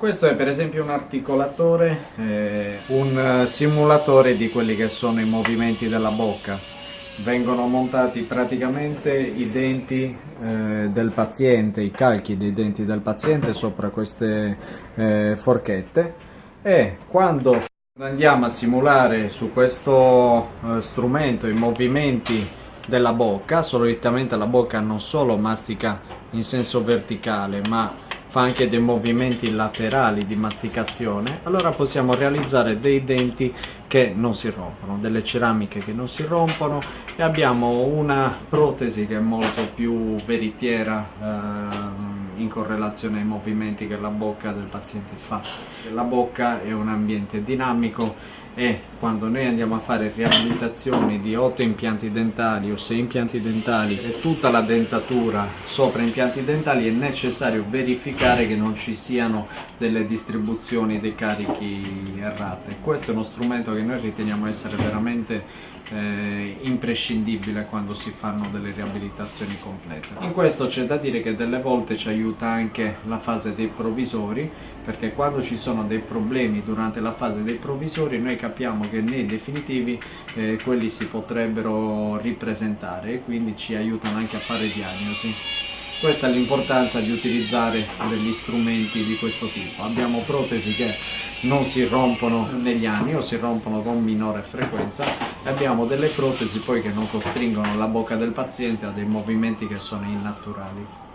Questo è per esempio un articolatore, eh, un simulatore di quelli che sono i movimenti della bocca. Vengono montati praticamente i denti eh, del paziente, i calchi dei denti del paziente sopra queste eh, forchette e quando andiamo a simulare su questo eh, strumento i movimenti della bocca, solitamente la bocca non solo mastica in senso verticale ma fa anche dei movimenti laterali di masticazione, allora possiamo realizzare dei denti che non si rompono, delle ceramiche che non si rompono e abbiamo una protesi che è molto più veritiera eh, in correlazione ai movimenti che la bocca del paziente fa. La bocca è un ambiente dinamico e quando noi andiamo a fare riabilitazioni di 8 impianti dentali o 6 impianti dentali e tutta la dentatura sopra impianti dentali è necessario verificare che non ci siano delle distribuzioni dei carichi errate. Questo è uno strumento che noi riteniamo essere veramente eh, imprescindibile quando si fanno delle riabilitazioni complete. In questo c'è da dire che delle volte ci aiuta anche la fase dei provvisori perché quando ci sono dei problemi durante la fase dei provvisori noi capiamo che nei definitivi eh, quelli si potrebbero ripresentare e quindi ci aiutano anche a fare diagnosi. Questa è l'importanza di utilizzare degli strumenti di questo tipo. Abbiamo protesi che non si rompono negli anni o si rompono con minore frequenza e abbiamo delle protesi poi che non costringono la bocca del paziente a dei movimenti che sono innaturali.